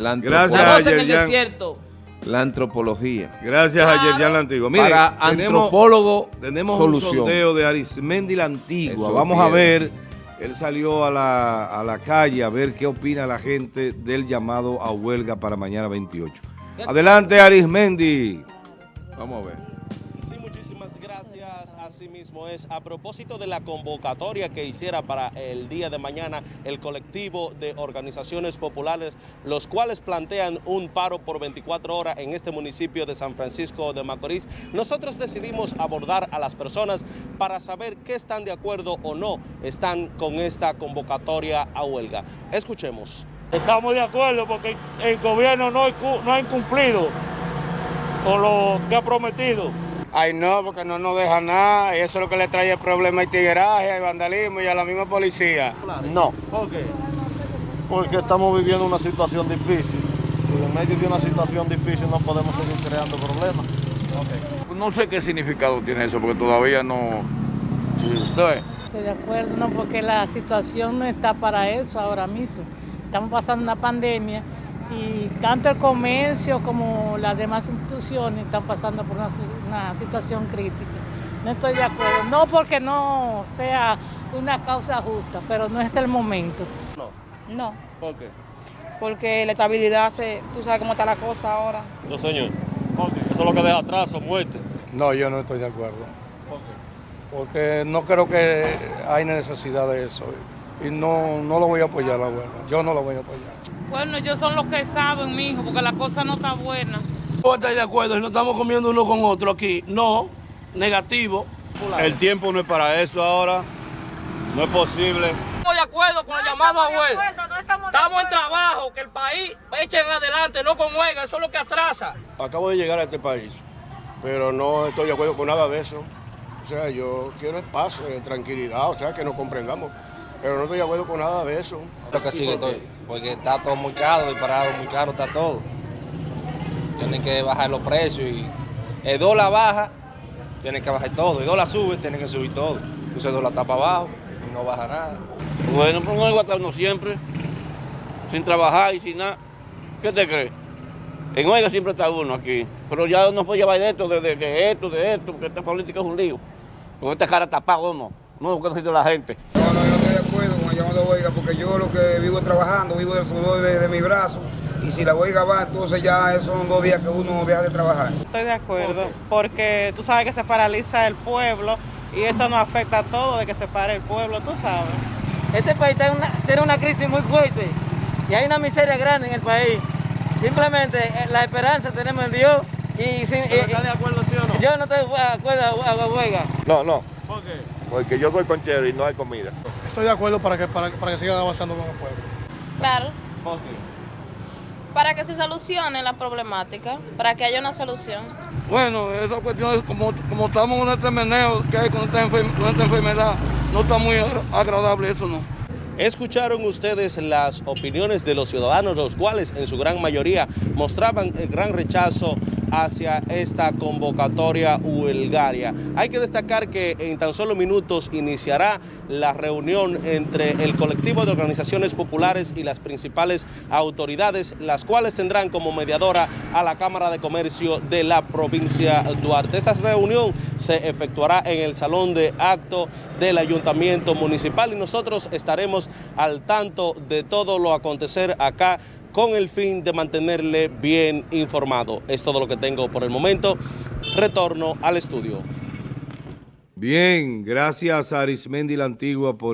La Gracias antropología. a en el desierto. La antropología. Gracias a Yerjan la Antigua. Mire, Para antropólogo, tenemos solución. un sondeo de Arismendi la Antigua. Eso Vamos a ver, él salió a la, a la calle a ver qué opina la gente del llamado a huelga para mañana 28. Adelante, Arismendi. Vamos a ver. Así mismo es. A propósito de la convocatoria que hiciera para el día de mañana el colectivo de organizaciones populares, los cuales plantean un paro por 24 horas en este municipio de San Francisco de Macorís, nosotros decidimos abordar a las personas para saber qué están de acuerdo o no están con esta convocatoria a huelga. Escuchemos. Estamos de acuerdo porque el gobierno no, no ha incumplido con lo que ha prometido. Ay, no, porque no nos deja nada. Y eso es lo que le trae el problema al tigueraje, al vandalismo y a la misma policía. No, ¿Por qué? porque estamos viviendo una situación difícil. Y en medio de una situación difícil no podemos seguir creando problemas. No sé qué significado tiene eso, porque todavía no... Sí. Estoy de acuerdo, no, porque la situación no está para eso ahora mismo. Estamos pasando una pandemia y tanto el comercio como las demás instituciones están pasando por una, situación crítica. No estoy de acuerdo, no porque no sea una causa justa, pero no es el momento. No, ¿Por qué? porque la estabilidad, se, tú sabes cómo está la cosa ahora. No, señor. Eso es lo que deja atraso, muerte. No, yo no estoy de acuerdo. Porque no creo que hay necesidad de eso. Y no, no lo voy a apoyar la huelga. Yo no lo voy a apoyar. Bueno, ellos son los que saben, mijo, porque la cosa no está buena. ¿Vos estáis de acuerdo? Si no estamos comiendo uno con otro aquí. No, negativo. El tiempo no es para eso ahora. No es posible. Estamos de acuerdo con el llamado a huelga. Estamos en trabajo, que el país echen adelante, no con huelga, eso es lo que atrasa. Acabo de llegar a este país, pero no estoy de acuerdo con nada de eso. O sea, yo quiero espacio, tranquilidad, o sea, que nos comprendamos. Pero no estoy de acuerdo con nada de eso. Creo que sí que estoy, porque está todo muy caro, disparado, muy caro está todo. Tienen que bajar los precios y el dólar baja, tienen que bajar todo. El dólar sube, tienen que subir todo. Entonces el dólar está para abajo y no baja nada. Bueno, pues no hay uno siempre, sin trabajar y sin nada. ¿Qué te crees? En huelga siempre está uno aquí, pero ya no puede llevar de esto, de, de- de esto, de esto, porque esta política es un lío. Con esta cara tapada no, no lo que necesita la gente. Yo no porque yo lo que vivo trabajando, vivo del sudor de, de mi brazo. Y si la huelga va, entonces ya esos son dos días que uno deja de trabajar. Estoy de acuerdo, porque tú sabes que se paraliza el pueblo y eso nos afecta a todo de que se pare el pueblo, tú sabes. Este país tiene una, tiene una crisis muy fuerte y hay una miseria grande en el país. Simplemente eh, la esperanza tenemos en Dios y, sin- y- ¿Estás de acuerdo, sí o no? yo no estoy de acuerdo a la huelga. No, no, ¿Por qué? porque yo soy conchero y no hay comida. Estoy de acuerdo para que, para, para que sigan avanzando con el pueblo. Claro, para que se solucione la problemática, para que haya una solución. Bueno, esa cuestión es como, como estamos en este meneo que hay con esta, con esta enfermedad, no está muy agra- agradable eso, ¿no? Escucharon ustedes las opiniones de los ciudadanos, los cuales en su gran mayoría mostraban el gran rechazo hacia esta convocatoria huelgaria. Hay que destacar que en tan solo minutos iniciará la reunión entre el colectivo de organizaciones populares y las principales autoridades, las cuales tendrán como mediadora a la Cámara de Comercio de la provincia Duarte. Esta reunión se efectuará en el salón de acto del Ayuntamiento Municipal y nosotros estaremos al tanto de todo lo acontecer acá con el fin de mantenerle bien informado. Es todo lo que tengo por el momento. Retorno al estudio. Bien, gracias a Arismendi la Antigua por